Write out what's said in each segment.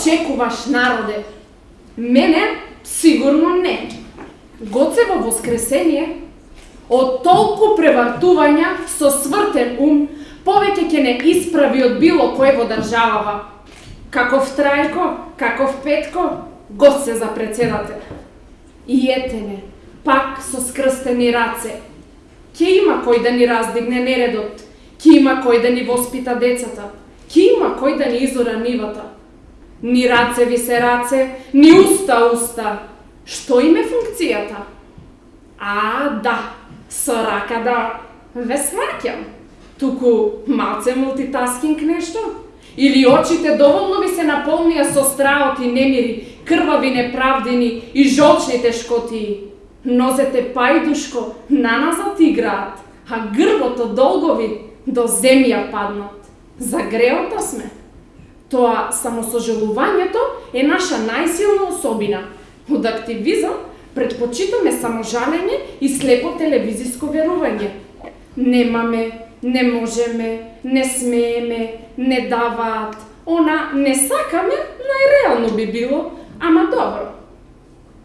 очекуваш, народе? Мене сигурно не. Гоцево воскресение, од толку превартувања со свртен ум, повеќе ќе не исправи од било кој во државава. Каков Трајко, каков Петко, го се за председател. И етене, пак со скрстени раце. Ке има кој да ни раздигне нередот, ке има кој да ни воспита децата, ке има кој да ни изора нивата. Ни раце ви се раце, ни уста уста. Што им е функцијата? А, да, со рака да ве сваќам. Туку малце мултитаскинг нешто? Или очите доволно ви се наполнија со страот и немири, крвави неправдини и жолчните шкотии? Нозете пајдушко наназад играат, а грбото долгови до земја паднат. За греото сме. Тоа самосожалувањето е наша најсилна особина. Од активизам предпочитаме саможалење и слепо телевизиско верување. Немаме, не можеме, не смееме, не даваат. Она не сакаме, најреално би било, ама добро.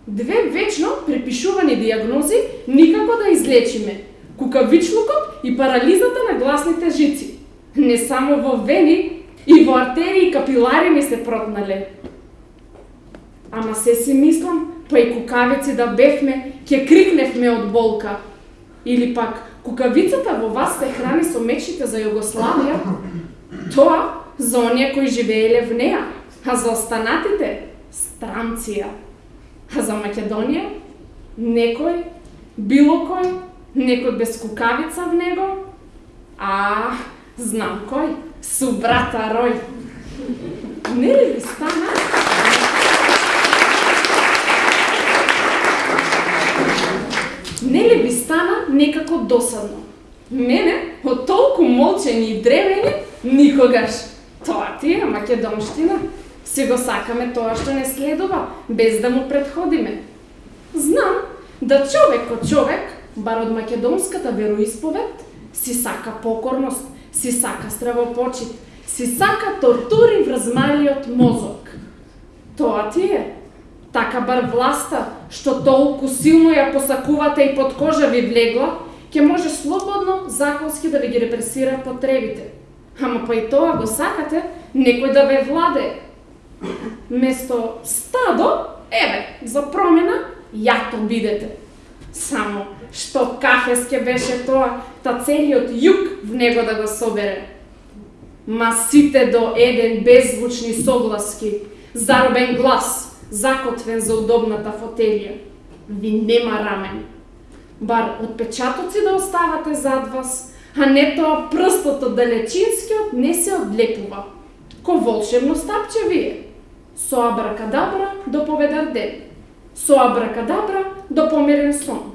Две вечно препишувани диагнози никако да излечиме. Кукавичлукот и парализата на гласните жици. Не само во вени, и во артерии и капилари ми се протнале. Ама се си мислам, па и кукавици да бевме, ќе крикневме од болка. Или пак, кукавицата во вас се храни со мечите за Југославија, тоа за оние кои живееле в неа, а за останатите странција. А за Македонија некој, било кој, некој без кукавица в него, а знам кој, су брата Рој. Не ли ви стана? Не ли ви стана некако досадно? Мене, од толку молчени и древени, никогаш. Тоа ти е македонштина. Се го сакаме тоа што не следува, без да му предходиме. Знам да човек од човек, бар од македонската вероисповед, си сака покорност, си сака стравопочит, си сака тортури врз малиот мозок. Тоа ти е. Така бар власта, што толку силно ја посакувате и под кожа ви влегла, ќе може слободно законски да ви ги репресира потребите. Ама па и тоа го сакате некој да ве владе. Место стадо, еве, за промена, јато бидете. Само што кафеске беше тоа, та целиот југ в него да го собере. Ма сите до еден беззвучни согласки, заробен глас, закотвен за удобната фотелија. Ви нема рамен. Бар отпечатоци да оставате зад вас, а не тоа прстот од далечинскиот не се одлепува. Ко волшебно стапче вие. Со абракадабра до поведар ден. Со абракадабра до померен сон.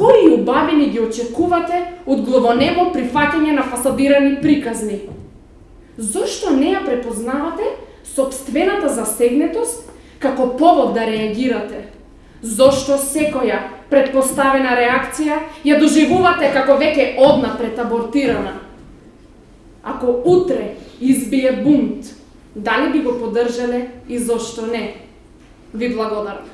Кои убавини ги очекувате од главонемо прифаќање на фасадирани приказни? Зошто не ја препознавате собствената застегнетост како повод да реагирате? Зошто секоја предпоставена реакција ја доживувате како веќе однапред абортирана? Ако утре избие бунт, дали би го поддржале и зошто не? Ви благодарам.